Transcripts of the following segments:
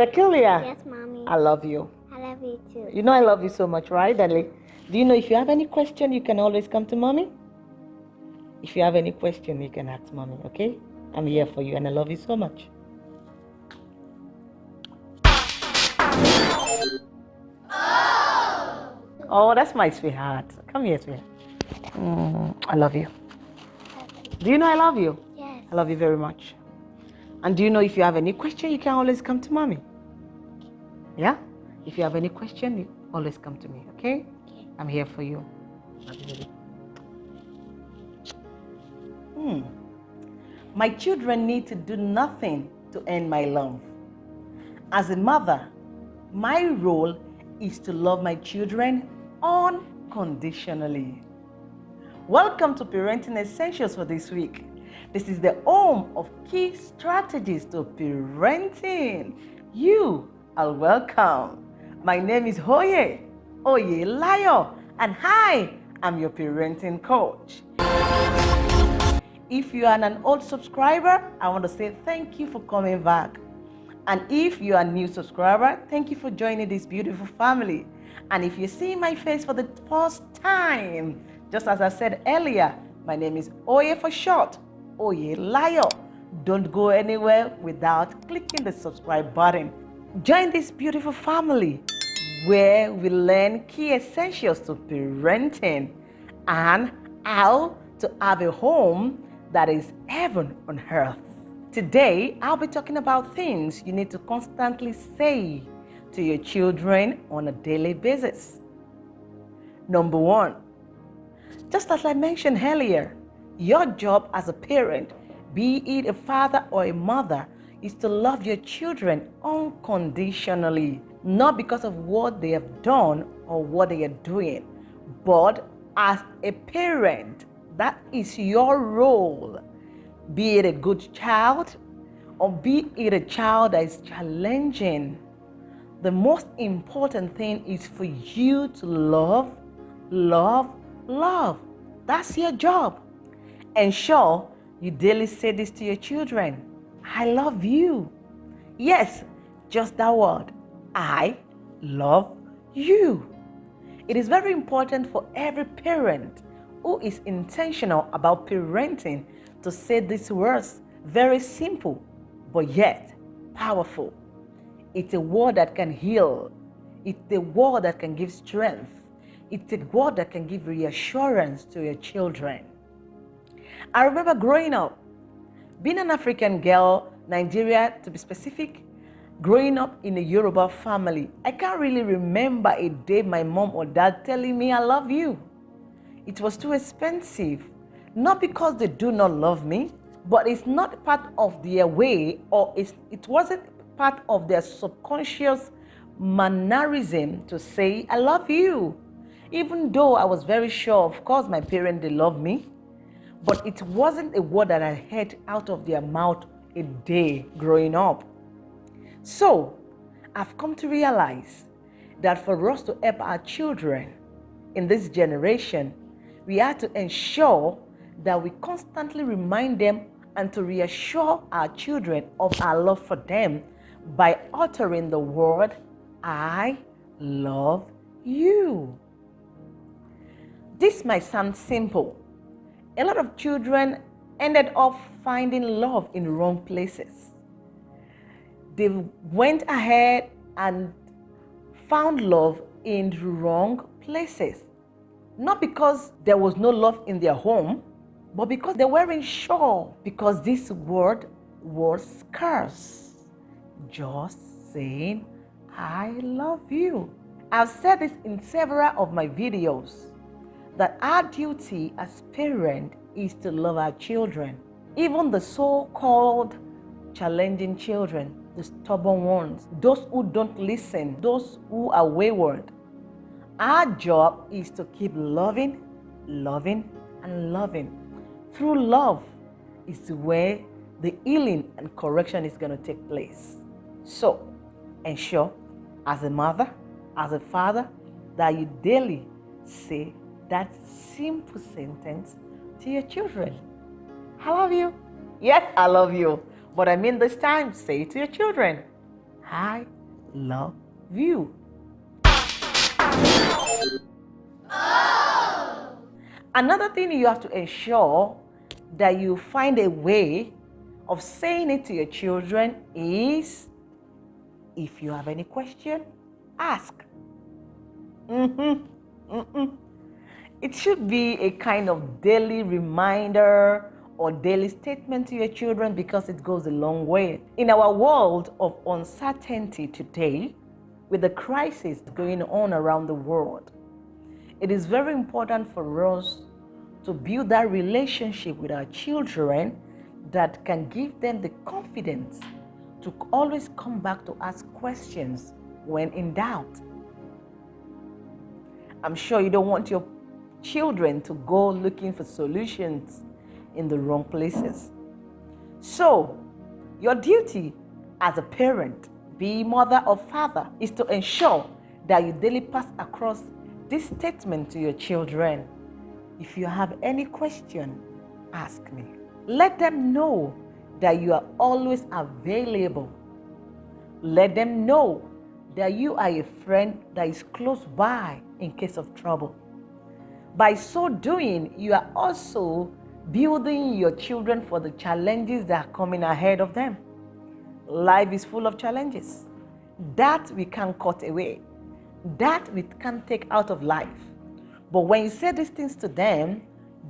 Peculiar. Yes, mommy. I love you. I love you too. You know I love you so much, right, darling? Do you know if you have any question, you can always come to mommy? If you have any question, you can ask mommy, okay? I'm here for you and I love you so much. Oh, that's my sweetheart. Come here, sweetheart. Mm, I love you. Do you know I love you? Yes. I love you very much. And do you know if you have any question, you can always come to mommy? Yeah? If you have any question, you always come to me, okay? Okay. I'm here for you. Hmm. My children need to do nothing to earn my love. As a mother, my role is to love my children unconditionally. Welcome to Parenting Essentials for this week. This is the home of key strategies to parenting. You are welcome. My name is Hoye Oye Layo, and hi, I'm your parenting coach. If you are an old subscriber, I want to say thank you for coming back. And if you are a new subscriber, thank you for joining this beautiful family. And if you see my face for the first time, just as I said earlier, my name is Oye for short, Oye Layo. Don't go anywhere without clicking the subscribe button. Join this beautiful family where we learn key essentials to parenting and how to have a home that is heaven on earth. Today, I'll be talking about things you need to constantly say to your children on a daily basis. Number one, just as I mentioned earlier, your job as a parent, be it a father or a mother, is to love your children unconditionally, not because of what they have done or what they are doing, but as a parent, that is your role. Be it a good child or be it a child that is challenging. The most important thing is for you to love, love, love. That's your job. Ensure you daily say this to your children I love you. Yes, just that word. I love you. It is very important for every parent who is intentional about parenting to say these words very simple but yet powerful. It's a word that can heal. It's a word that can give strength. It's a word that can give reassurance to your children. I remember growing up, being an African girl, Nigeria to be specific, growing up in a Yoruba family, I can't really remember a day my mom or dad telling me I love you. It was too expensive. Not because they do not love me, but it's not part of their way or it wasn't part of their subconscious mannerism to say, I love you. Even though I was very sure, of course, my parents, they love me, but it wasn't a word that I heard out of their mouth a day growing up. So, I've come to realize that for us to help our children in this generation, we have to ensure that we constantly remind them and to reassure our children of our love for them by uttering the word, I love you. This might sound simple. A lot of children ended up finding love in wrong places. They went ahead and found love in wrong places. Not because there was no love in their home, but because they weren't sure, because this word was scarce. Just saying, I love you. I've said this in several of my videos that our duty as parents is to love our children, even the so called challenging children, the stubborn ones, those who don't listen, those who are wayward. Our job is to keep loving, loving, and loving. Through love is where the healing and correction is going to take place. So, ensure as a mother, as a father, that you daily say that simple sentence to your children. I love you. Yes, I love you. But I mean this time, say it to your children. I love you. Another thing you have to ensure that you find a way of saying it to your children is if you have any question, ask. Mm-hmm. Mm-mm. It should be a kind of daily reminder or daily statement to your children because it goes a long way. In our world of uncertainty today, with the crisis going on around the world, it is very important for us to build that relationship with our children that can give them the confidence to always come back to ask questions when in doubt. I'm sure you don't want your children to go looking for solutions in the wrong places. So, your duty as a parent, be mother or father, is to ensure that you daily pass across this statement to your children. If you have any question, ask me. Let them know that you are always available. Let them know that you are a friend that is close by in case of trouble. By so doing, you are also building your children for the challenges that are coming ahead of them. Life is full of challenges. That we can't cut away. That we can't take out of life. But when you say these things to them,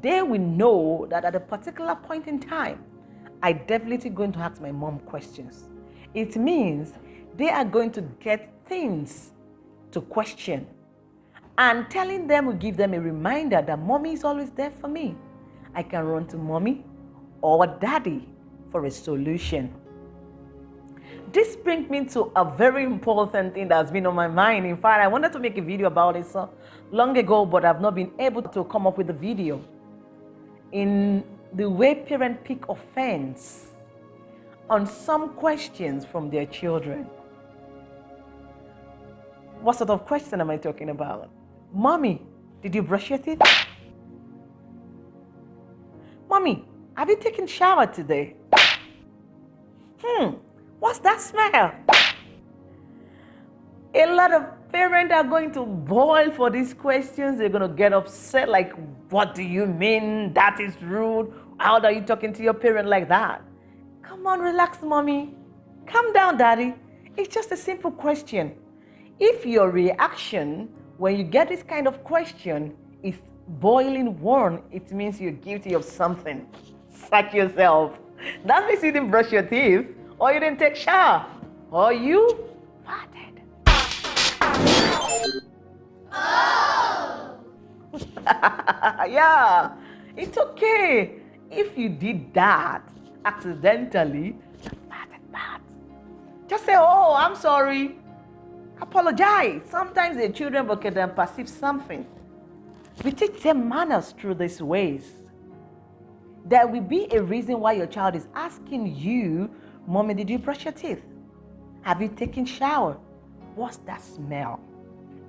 they will know that at a particular point in time, I definitely going to ask my mom questions. It means they are going to get things to question. And telling them will give them a reminder that mommy is always there for me. I can run to mommy or daddy for a solution. This brings me to a very important thing that's been on my mind. In fact, I wanted to make a video about it so long ago, but I've not been able to come up with a video. In the way parents pick offense on some questions from their children. What sort of question am I talking about? Mommy, did you brush your teeth? Mommy, have you taken shower today? Hmm, what's that smell? A lot of parents are going to boil for these questions. They're going to get upset like, what do you mean? That is rude. How are you talking to your parent like that? Come on, relax, mommy. Calm down, daddy. It's just a simple question. If your reaction when you get this kind of question it's boiling warm, it means you're guilty of something. Sack yourself. That means you didn't brush your teeth, or you didn't take shower, or you farted. Oh! yeah, it's okay. If you did that accidentally. Just say, oh, I'm sorry. Apologize. Sometimes the children them perceive something we teach them manners through these ways. There will be a reason why your child is asking you, Mommy, did you brush your teeth? Have you taken shower? What's that smell?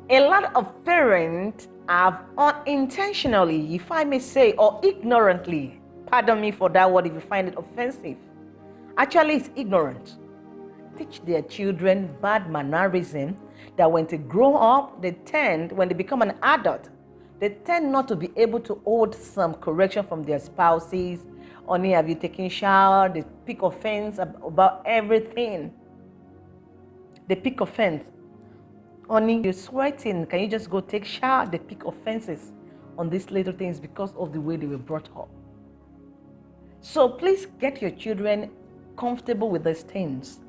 A lot of parents have unintentionally, if I may say, or ignorantly, pardon me for that word if you find it offensive. Actually, it's ignorant. Teach their children bad mannerism that when they grow up, they tend, when they become an adult, they tend not to be able to hold some correction from their spouses. Only have you taken shower? They pick offense about everything. They pick offense. Only you're sweating. Can you just go take shower? They pick offenses on these little things because of the way they were brought up. So please get your children comfortable with these things.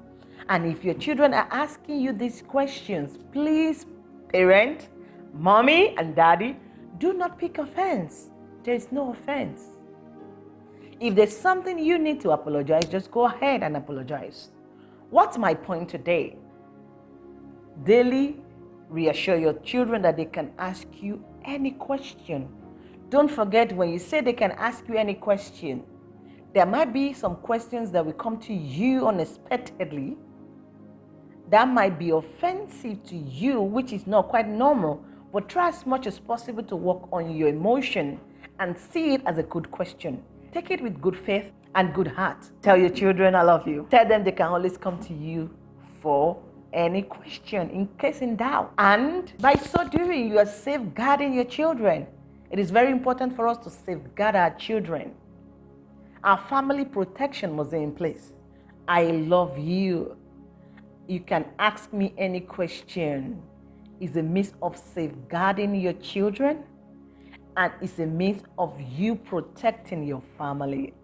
And if your children are asking you these questions, please, parent, mommy, and daddy, do not pick offense. There is no offense. If there's something you need to apologize, just go ahead and apologize. What's my point today? Daily reassure your children that they can ask you any question. Don't forget when you say they can ask you any question, there might be some questions that will come to you unexpectedly that might be offensive to you, which is not quite normal but try as much as possible to work on your emotion and see it as a good question. Take it with good faith and good heart. Tell your children I love you. Tell them they can always come to you for any question in case in doubt. And by so doing, you are safeguarding your children. It is very important for us to safeguard our children. Our family protection must be in place. I love you. You can ask me any question. It's a means of safeguarding your children and it's a means of you protecting your family.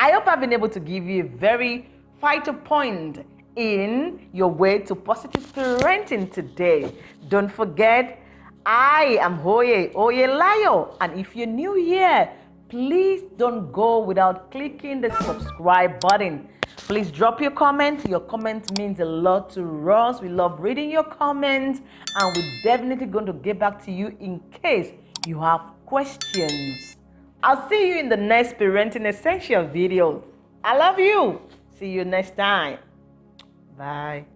I hope I've been able to give you a very vital point in your way to positive parenting today. Don't forget, I am Hoye Oyelayo, and if you're new here, please don't go without clicking the subscribe button. Please drop your comment. Your comment means a lot to us. We love reading your comments, and we're definitely going to get back to you in case you have questions. I'll see you in the next Parenting Essential video. I love you. See you next time. Bye.